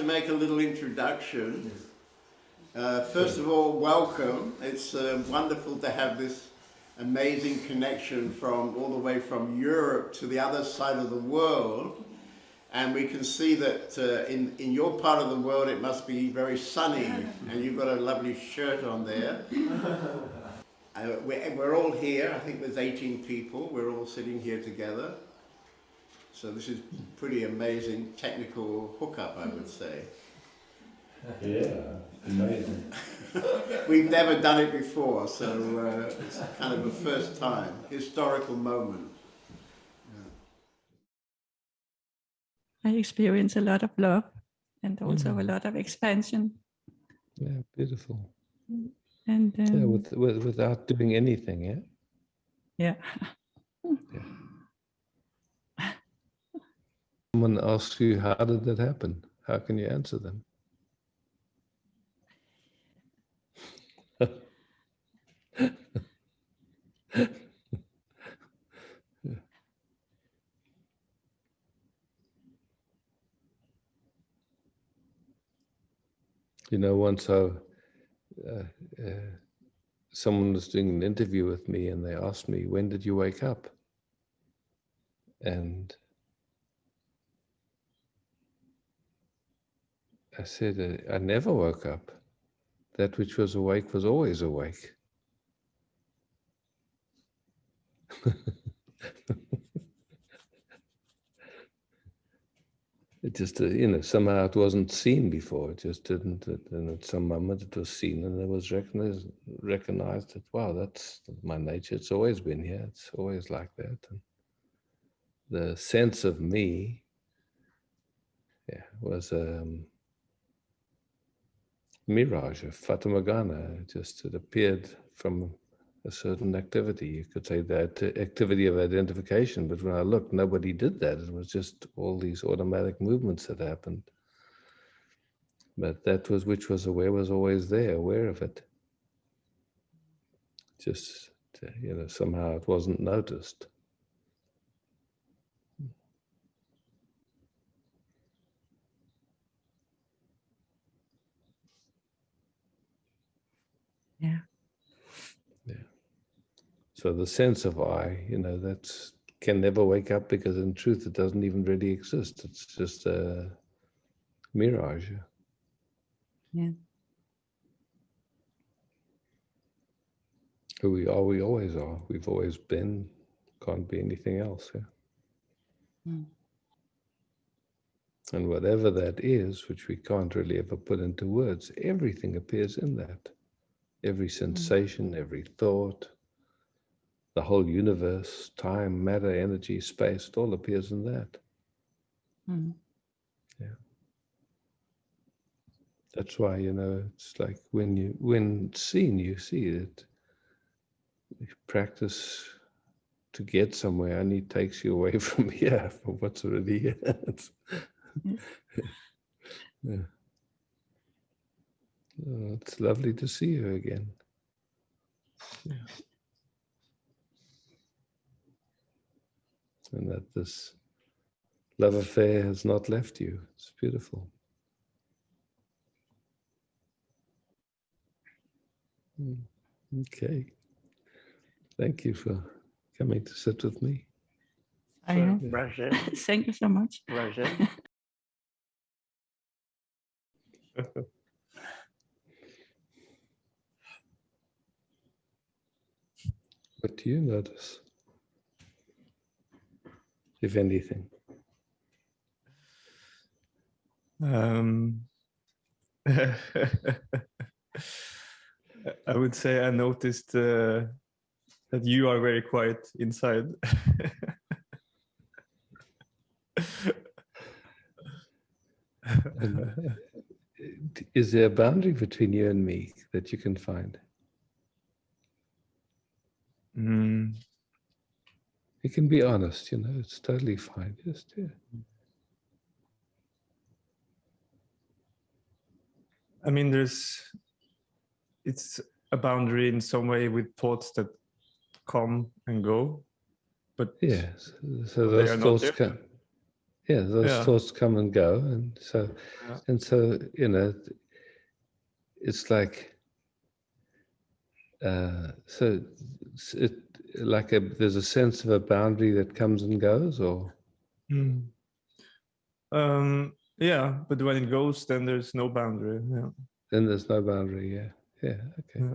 to make a little introduction. Uh, first of all, welcome. It's uh, wonderful to have this amazing connection from all the way from Europe to the other side of the world. And we can see that uh, in, in your part of the world it must be very sunny and you've got a lovely shirt on there. Uh, we're, we're all here, I think there's 18 people, we're all sitting here together. So this is pretty amazing technical hookup, I would say. Yeah, amazing. We've never done it before, so uh, it's kind of a first time, historical moment. I experience a lot of love and also a Mhm. lot of expansion. Yeah, beautiful. And um, Yeah, with, with, without doing anything, yeah? yeah, Someone asks you, how did that happen? How can you answer them? Yeah. You know, once I, uh, uh, someone was doing an interview with me and they asked me, when did you wake up? And I said, I never woke up. That which was awake was always awake. it just, uh, you know, somehow it wasn't seen before. It just didn't. And at some moment it was seen and it was recognized, recognized that, wow, that's my nature. It's always been here. It's always like that. And the sense of me yeah, was um, mirage, a Fata Morgana. It just it appeared from a certain activity. You could say that activity of identification, but when I looked, nobody did that. It was just all these automatic movements that happened. But that was which was aware was always there, aware of it. Just you know, somehow it wasn't noticed. yeah, So the sense of I, you know, that can never wake up because in truth it doesn't even really exist. It's just a mirage. Yeah. Who we are, we always are. We've always been. Can't be anything else. Yeah. Mm. And whatever that is, which we can't really ever put into words, everything appears in that. Every sensation, every thought, the whole universe, time, matter, energy, space, it all appears in that. Mm. That's why, you know, it's like when you, when seen, you see it. You practice to get somewhere and it takes you away from here, from what's already here. It's- yeah. Oh, it's lovely to see you again. Yeah. And that this love affair has not left you. It's beautiful. Mm, Okay. Thank you for coming to sit with me. I am. Roger, Thank you so much. Roger. What do you notice? If anything. Um, I would say I noticed uh, that you are very quiet inside. Uh, Is there a boundary between you and me that you can find? Mm, You can be honest, you know, it's totally fine. Just, yeah. I mean, there's, it's a boundary in some way with thoughts that come and go, but Yes. So those thoughts come. yeah, those Yeah. thoughts come and go, and so Yeah. and so you know, it's like uh, so it like a there's a sense of a boundary that comes and goes, or Mm. Um, yeah, but when it goes, then there's no boundary. Yeah. then there's no boundary. Yeah, yeah, okay, Yeah.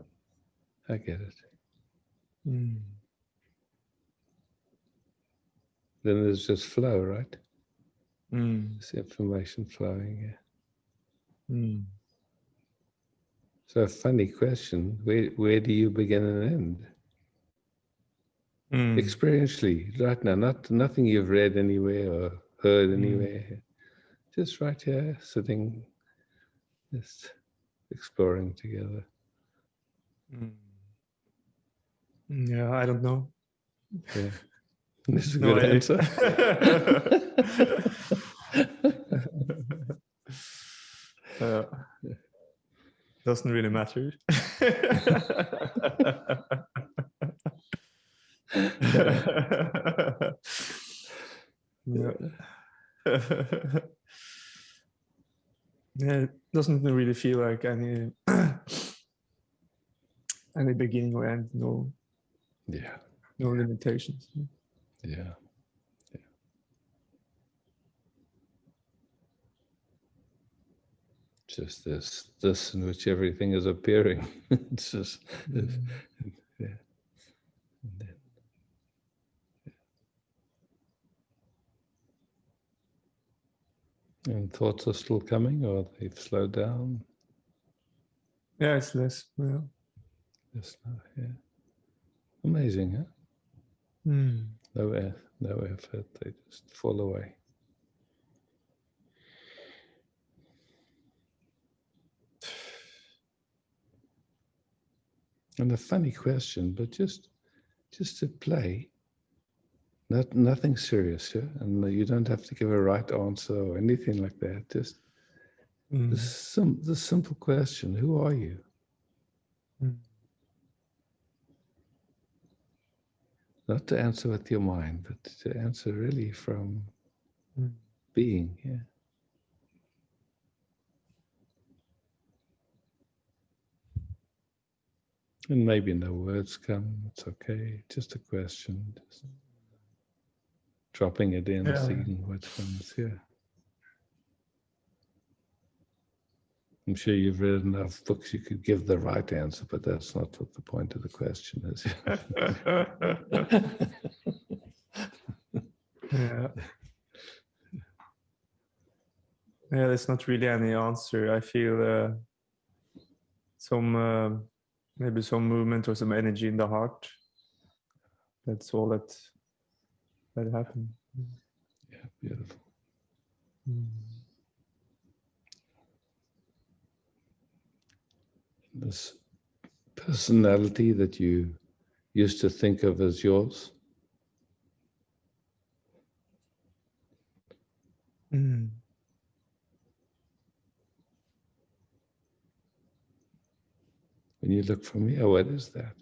I get it. Mm. Then there's just flow, right? Mm. It's information flowing. Yeah. Mm. So a funny question. Where where do you begin and end? Mm. Experientially, right now, not nothing you've read anywhere or heard Mm. anywhere. Just right here, sitting, just exploring together. Mm. Yeah, I don't know. Yeah. This is a No good answer. Uh, doesn't really matter. yeah. yeah, it doesn't really feel like any any beginning or end. No, yeah. no limitations. Yeah. Yeah. Just this, this in which everything is appearing. it's just, Mm. yeah. And then- yeah. And thoughts are still coming, or they've slowed down. Yeah, it's less. Yeah. Just now, yeah. Amazing, huh? Mm. No, no effort. They just fall away. And a funny question, but just just to play. Not nothing serious, yeah. And you don't have to give a right answer or anything like that. Just Mm. the sim- the simple question: Who are you? Mm. Not to answer with your mind, but to answer really from Mm. being. Yeah. And maybe no words come, it's okay. Just a question. Just dropping it in, Yeah. seeing what comes here. I'm sure you've read enough books you could give the right answer, but that's not what the point of the question is. yeah. Yeah, there's not really any answer. I feel uh, some uh, maybe some movement or some energy in the heart. That's all that that happened. yeah, beautiful. Mm. This personality that you used to think of as yours, Mm. when you look for me, oh, what is that?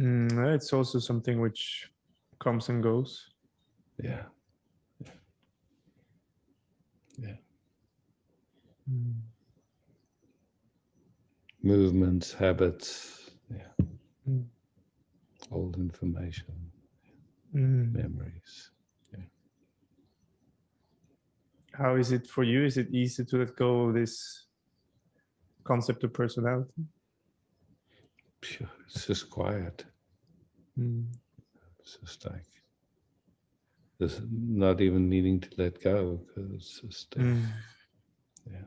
Mm, it's also something which comes and goes. Yeah. Yeah. Yeah. Mm. Movements, habits, yeah. Mm. Old information, Mm. memories. How is it for you? Is it easy to let go of this concept of personality? Phew, It's just quiet. Mm. It's just like there's not even needing to let go because it's just uh, Mm. yeah.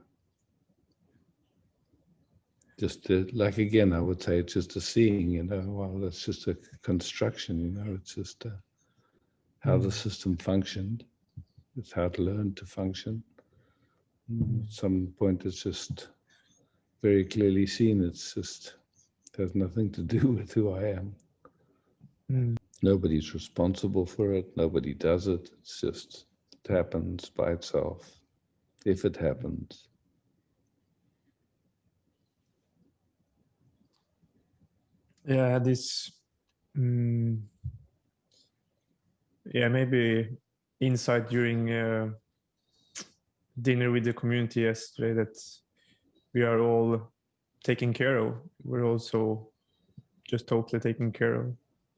Just uh, like again, I would say it's just a seeing. You know, well, that's just a construction. You know, it's just uh, how the Mm. system functioned. It's how to learn to function. Mm, At some point, it's just very clearly seen. It's just it has nothing to do with who I am. Mm. Nobody's responsible for it. Nobody does it. It's just it happens by itself, if it happens. Yeah, this mm, yeah, maybe insight during uh, dinner with the community yesterday that we are all taken care of. We're also just totally taken care of.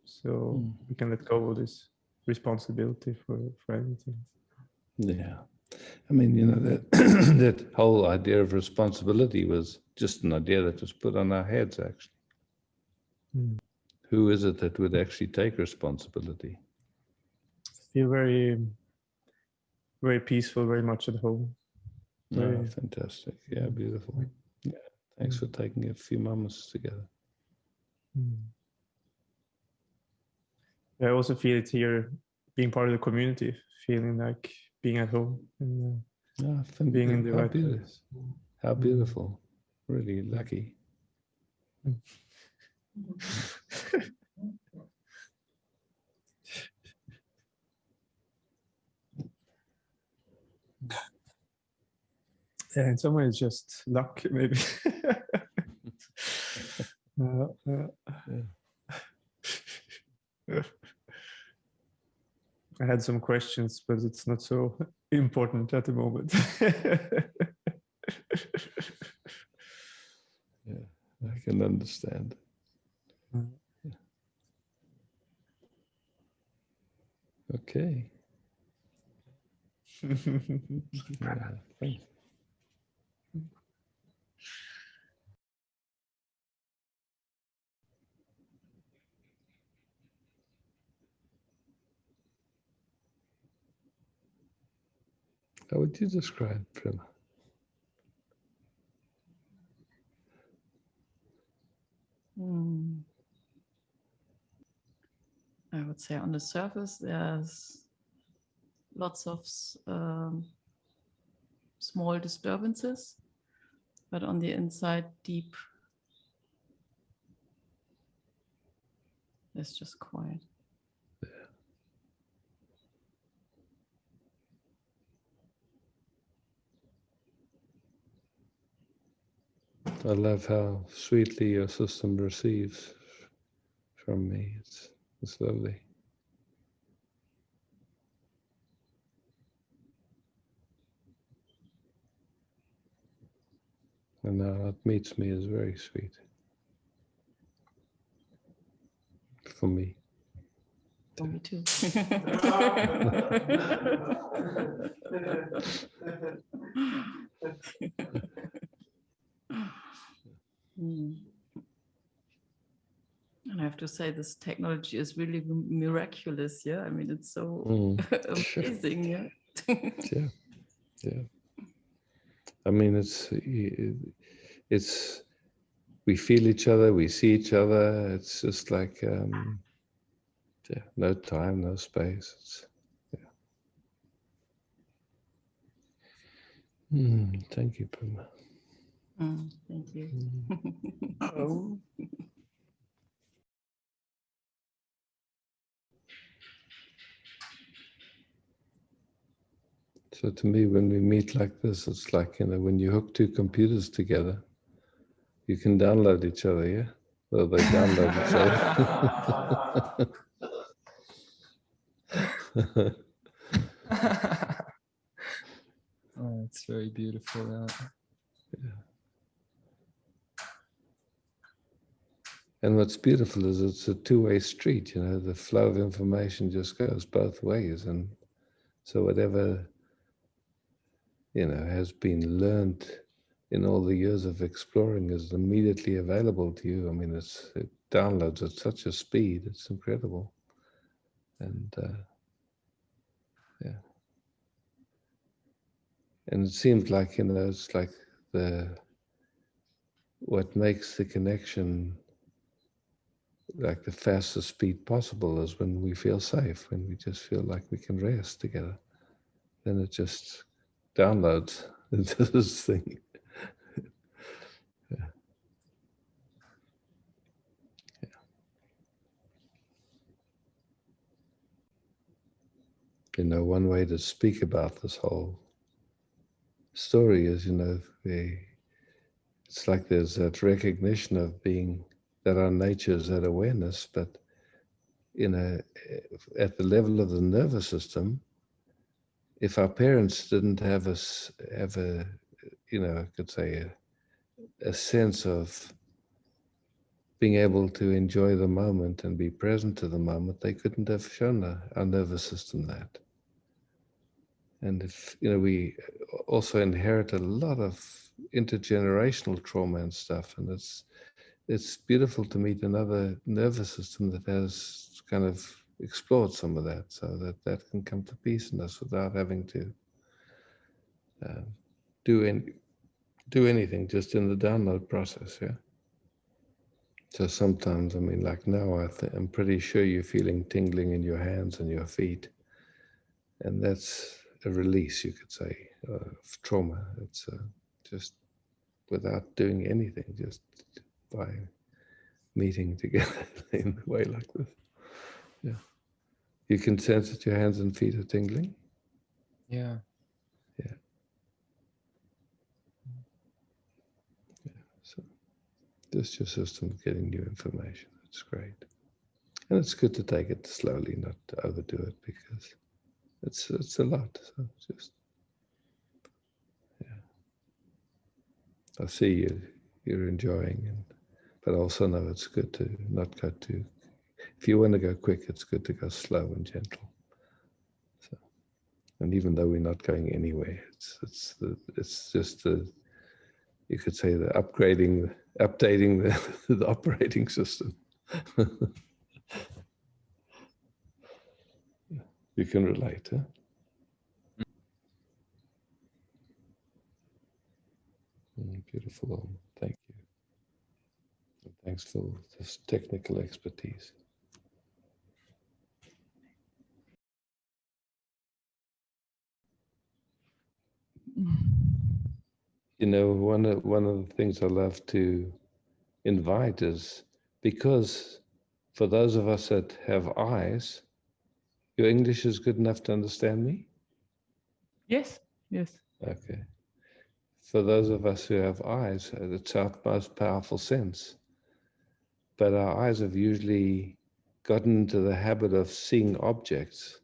So we can let go of this responsibility for, for everything. Yeah. I mean, you know, that, that whole idea of responsibility was just an idea that was put on our heads, actually. Mm. Who is it that would actually take responsibility? Feel very, very peaceful, very much at home. Oh, fantastic. Yeah, beautiful. Yeah. Thanks for taking a few moments together. Mm. I also feel it here, being part of the community, feeling like being at home and uh, fan- being in the how right beautiful. place. How beautiful. Really lucky. Yeah, in some ways, just luck, maybe. Uh, uh, I had some questions, but it's not so important at the moment. Yeah, I can understand. Mm. Yeah. Okay. Yeah, How would you describe Prima? Hmm. I would say on the surface, there's lots of um, small disturbances, but on the inside, deep. It's just quiet. I love how sweetly your system receives from me. It's, it's lovely. And now it meets me is very sweet. For me. For me too. Mm. And I have to say, this technology is really miraculous. Yeah, I mean, it's so Mm, sure. amazing. Yeah. yeah yeah i mean it's it's we feel each other we see each other it's just like um yeah no time no space it's yeah mm, thank you Prima. Mm, thank you. Oh. so to me when we meet like this it's like you know when you hook two computers together you can download each other yeah well they download each other oh, it's very beautiful. Yeah. And what's beautiful is it's a two-way street, you know, the flow of information just goes both ways. And so whatever, you know, has been learned in all the years of exploring is immediately available to you. I mean, it's, it downloads at such a speed, it's incredible. And uh, yeah. And it seems like, you know, it's like the, what makes the connection like the fastest speed possible is when we feel safe, when we just feel like we can rest together. Then it just downloads into this thing. You know, one way to speak about this whole story is, you know, the it's like there's that recognition of being that our nature is that awareness, but you know, at the level of the nervous system, if our parents didn't have us have a, you know, I could say a, a sense of being able to enjoy the moment and be present to the moment, they couldn't have shown our, our nervous system that. And if, you know, we also inherit a lot of intergenerational trauma and stuff, and it's, it's beautiful to meet another nervous system that has kind of explored some of that so that that can come to peace in us without having to uh, do any, do anything just in the download process yeah? So sometimes i mean like now I th- i'm pretty sure you're feeling tingling in your hands and your feet and that's a release you could say uh, of trauma. It's uh, just without doing anything just by meeting together in a way like this. Yeah. You can sense that your hands and feet are tingling. Yeah. Yeah. yeah. So just your system getting new information. It's great. And it's good to take it slowly, not to overdo it because it's it's a lot. So just yeah. I see you you're enjoying and but also know it's good to not go too if you want to go quick, it's good to go slow and gentle. So and even though we're not going anywhere, it's it's the it's just the you could say the upgrading updating the, the operating system. you can relate, huh? Mm, Beautiful. Om. Thank you. And Thanks for this technical expertise. You know, one of, one of the things I love to invite is because for those of us that have eyes, your English is good enough to understand me? Yes, yes. Okay. For those of us who have eyes, it's our most powerful sense. But our eyes have usually gotten into the habit of seeing objects.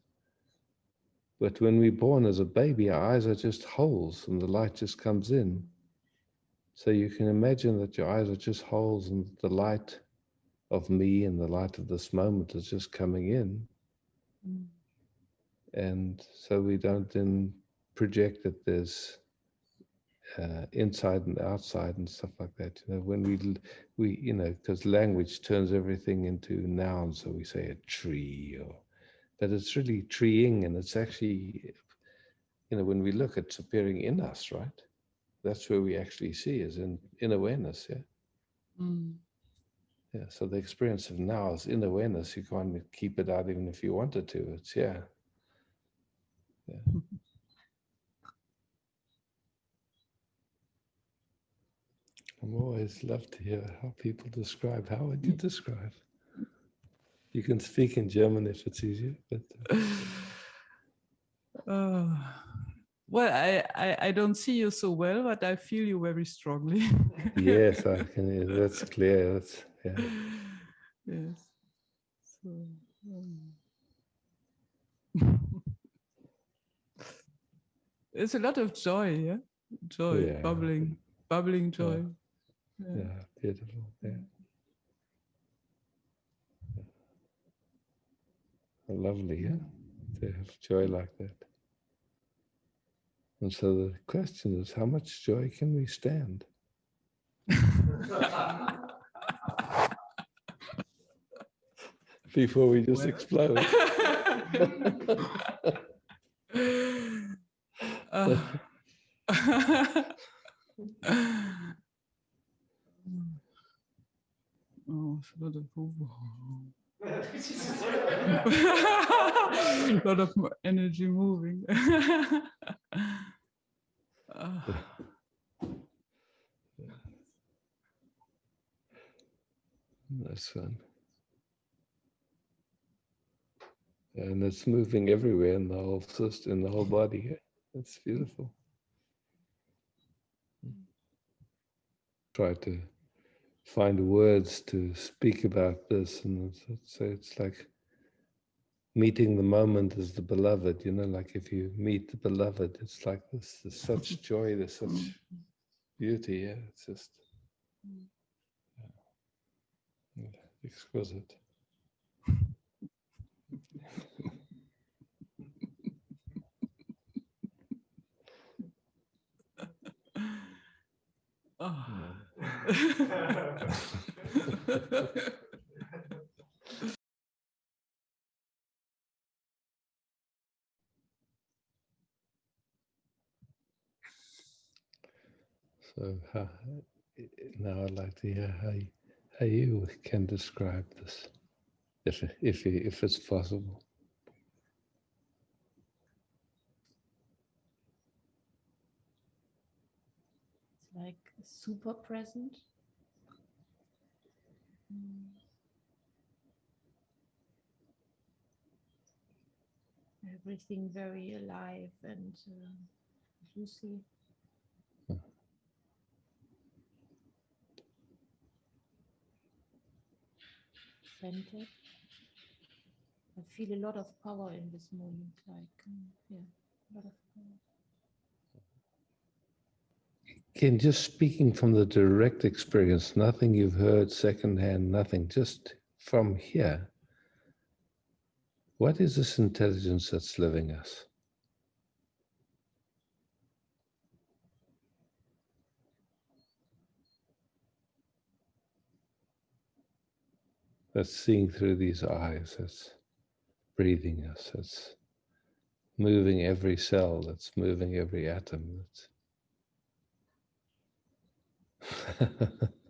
But when we're born as a baby, our eyes are just holes and the light just comes in. So you can imagine that your eyes are just holes and the light of me and the light of this moment is just coming in. Mm. And so we don't then project that there's uh, inside and outside and stuff like that. You know, when we we you know because language turns everything into nouns, so we say a tree or, but it's really treeing, and it's actually, you know, when we look, it's appearing in us, right? That's where we actually see is in in awareness, yeah. Mm. Yeah, so the experience of now is in awareness. You can't keep it out even if you wanted to. It's yeah. Yeah. I'm always love to hear how people describe. How would you describe? You can speak in German if it's easier, but uh, Uh, well, I, I, I don't see you so well, but I feel you very strongly. yes, I can. That's clear. That's yeah. yes. So, um, There's a lot of joy, yeah? Joy, Yeah. bubbling, bubbling joy. Yeah. Yeah, beautiful. Yeah. Lovely, yeah, to have joy like that. And so the question is, how much joy can we stand? Before we just explode. Uh, oh, a lot of a lot of energy moving. Ah, That's fun. And it's moving everywhere in the whole system, in the whole body. That's beautiful. Try to find words to speak about this, and it's, it's, it's like meeting the moment as the beloved, you know, like if you meet the beloved, it's like this, there's such joy, there's such beauty, yeah, it's just Mm. yeah, exquisite. So now I'd like to hear how you, how you can describe this, if if if it's possible. Super present. Mm. Everything very alive and uh, juicy. Centered. I feel a lot of power in this moment, like, um, yeah, a lot of power. Ken, just speaking from the direct experience, nothing you've heard secondhand, nothing, just from here. What is this intelligence that's living us? That's seeing through these eyes, that's breathing us, that's moving every cell, that's moving every atom. That's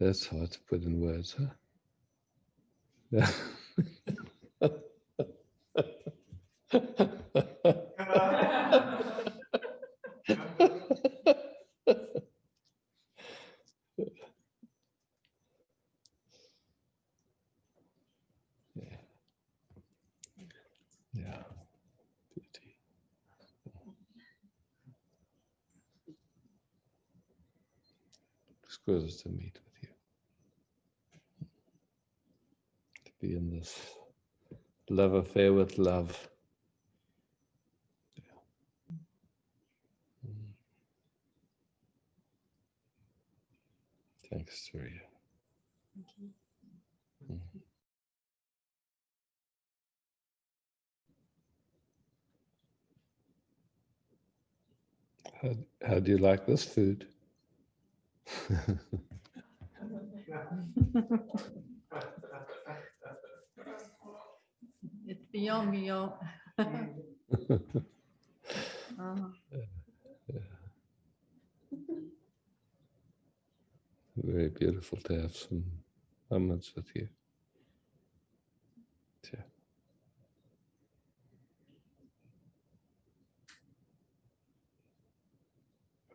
That's hard to put in words, huh? Yeah. Yeah. Beauty. Exquisite to meet with you. To be in this love affair with love. Yeah. Mm. Thanks, Surya. Thank you. How, how do you like this food? It's beyond beyond. Uh, Very beautiful to have some moments with you. Yeah.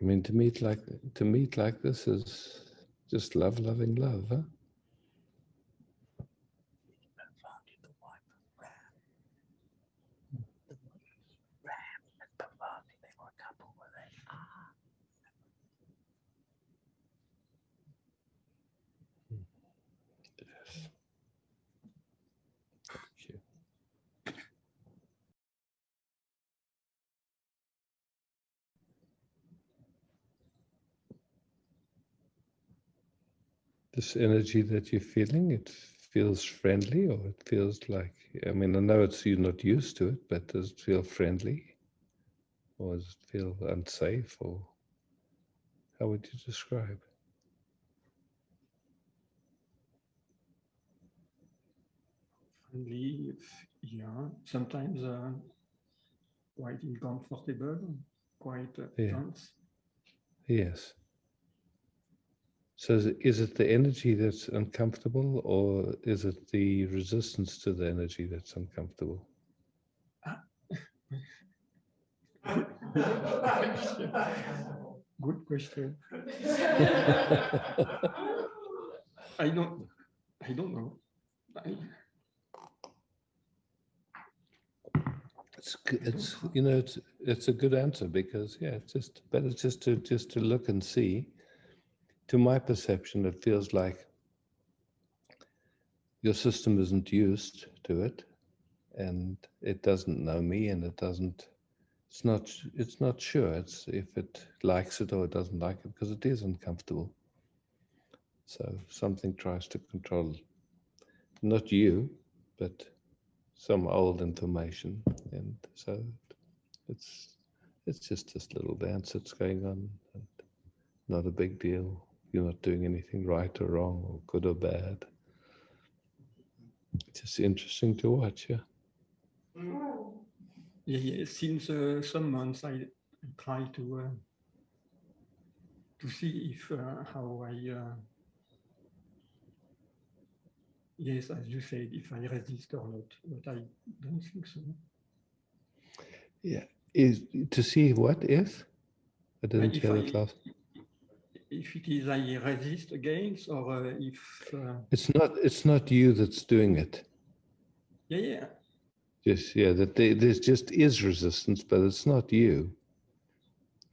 I mean, to meet like to meet like this is just love, loving love, huh? Yes. Thank you. This energy that you're feeling, it feels friendly or it feels like, I mean, I know it's you're not used to it, but does it feel friendly? Or does it feel unsafe or how would you describe? friendly, yeah, sometimes uh, quite uncomfortable, quite uh, Yeah. tense. Yes. So is it, is it the energy that's uncomfortable or is it the resistance to the energy that's uncomfortable? Good question. I don't, I don't know. I, It's, it's, you know, it's, it's a good answer because, yeah, it's just, better just to, just to look and see. To my perception, it feels like your system isn't used to it and it doesn't know me and it doesn't, it's not, it's not sure. It's if it likes it or it doesn't like it because it is uncomfortable. So something tries to control, not you, but some old information and so it's it's just this little dance that's going on not a big deal you're not doing anything right or wrong or good or bad. It's just interesting to watch yeah. Yeah, yeah, since uh, some months I try to uh, to see if uh, how I uh, yes, as you said, if I resist or not, but I don't think so. yeah is to see what if? I didn't hear it last If it is I resist against or uh, if uh, it's not it's not you that's doing it. Yeah yeah. Just yeah that they, there's just is resistance but it's not you.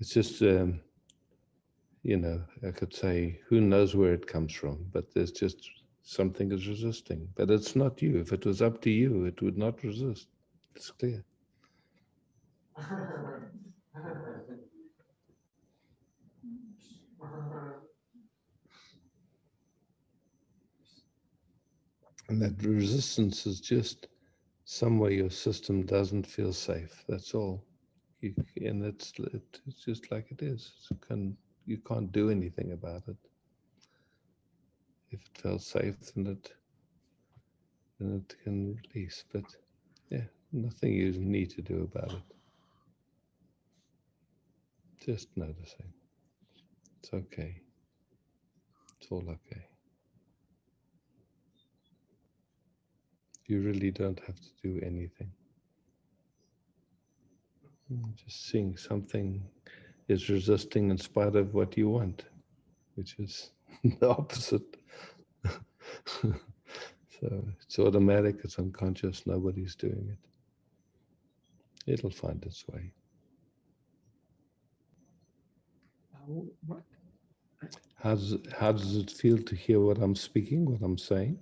It's just um you know i could say who knows where it comes from but there's just something is resisting. But it's not you. If it was up to you it would not resist. It's clear and that resistance is just somewhere your system doesn't feel safe that's all. You, and it's it's just like it is. You can you can't do anything about it. If it felt safe then it then it can release but yeah nothing you need to do about it. Just noticing. It's okay. It's all okay you really don't have to do anything. Mm, just seeing something is resisting in spite of what you want which is the opposite. So it's automatic it's unconscious nobody's doing it. It'll find its way. How, how does how does it feel to hear what i'm speaking what i'm saying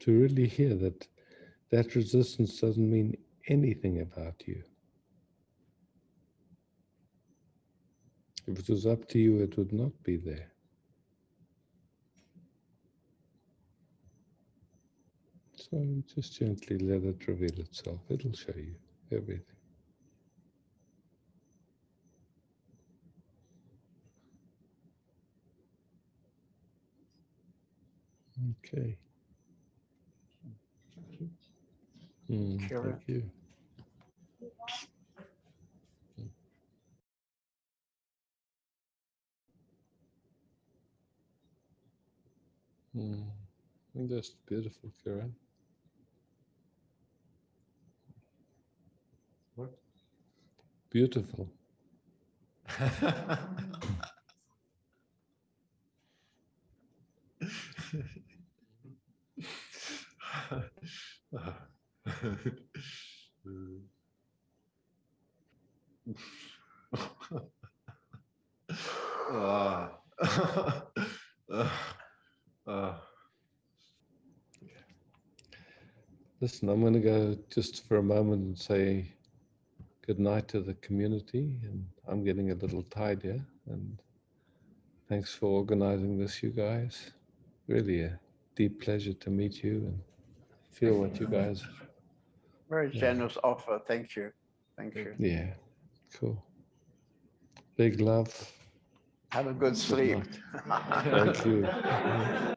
to really hear that that resistance doesn't mean anything about you. If it was up to you, it would not be there. So just gently let it reveal itself. It'll show you everything. Okay. Mm, Sure. thank you. Mm, I think that's beautiful, Karen. What? Beautiful. Listen, I'm going to go just for a moment and say good night to the community. And I'm getting a little tired here. And thanks for organizing this, you guys. Really a deep pleasure to meet you and feel what you guys. Very Yeah. generous offer. Thank you. Thank you. Yeah, cool. Big love. Have a good sleep. night. Thank you.